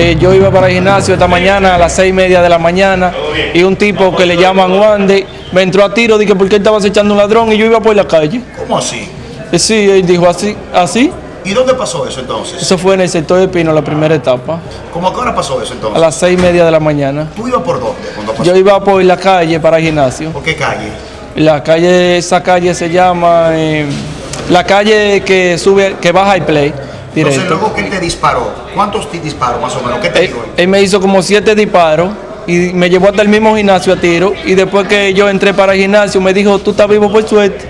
Eh, yo iba para el gimnasio esta mañana a las seis y media de la mañana y un tipo que le llaman Wandy me entró a tiro, dije porque él estaba acechando un ladrón y yo iba por la calle. ¿Cómo así? Eh, sí, él dijo así, así. ¿Y dónde pasó eso entonces? Eso fue en el sector de Pino, la primera etapa, ¿Cómo a qué hora pasó eso a entonces? las seis y media de la mañana. ¿Tú ibas por dónde cuando pasó? Yo iba por la calle para el gimnasio. ¿Por qué calle? La calle, esa calle se llama, eh, la calle que sube, que baja el play, Entonces luego que él te disparó, ¿cuántos te disparó más o menos? ¿Qué te Él, tiró él? él me hizo como siete disparos y me llevó hasta el mismo gimnasio a tiro y después que yo entré para el gimnasio me dijo, tú estás vivo por suerte.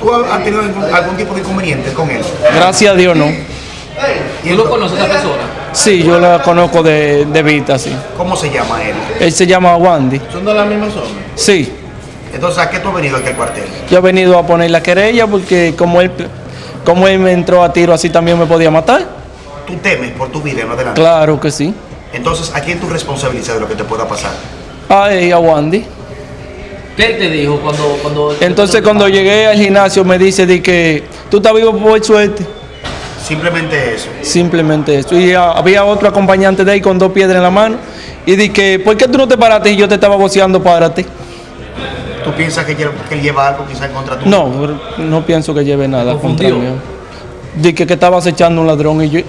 ¿Tú has tenido algún, algún tipo de inconveniente con él? Gracias a Dios no. ¿Y ¿Tú lo conoces a esa persona? Sí, yo la conozco de, de vista, sí. ¿Cómo se llama él? Él se llama Wandy. ¿Son de la misma zona? Sí, Entonces, ¿a qué tú has venido aquí al cuartel? yo he venido a poner la querella porque como él, como él me entró a tiro así también me podía matar. ¿Tú temes por tu vida en adelante? Claro que sí. Entonces, ¿a quién tú responsabilizas de lo que te pueda pasar? A él, a Wandy. ¿Qué te dijo cuando... cuando Entonces cuando llegué al gimnasio me dice de que tú estás vivo por suerte. Simplemente eso. Simplemente eso. Y ah, había otro acompañante de ahí con dos piedras en la mano. Y di que, ¿por qué tú no te paraste y yo te estaba voceando párate? ¿Tú piensas que, él lleva algo quizá en contra tuyo? No, no pienso que lleve nada contra mí. Di que, que estabas echando un ladrón y yo,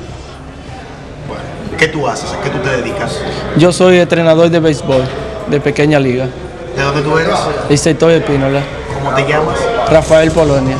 Bueno, ¿qué tú haces? ¿A qué tú te dedicas? yo soy entrenador de béisbol de pequeña liga. ¿De dónde tú eres? El sector de Pínola. ¿Cómo te llamas? Rafael Polonia.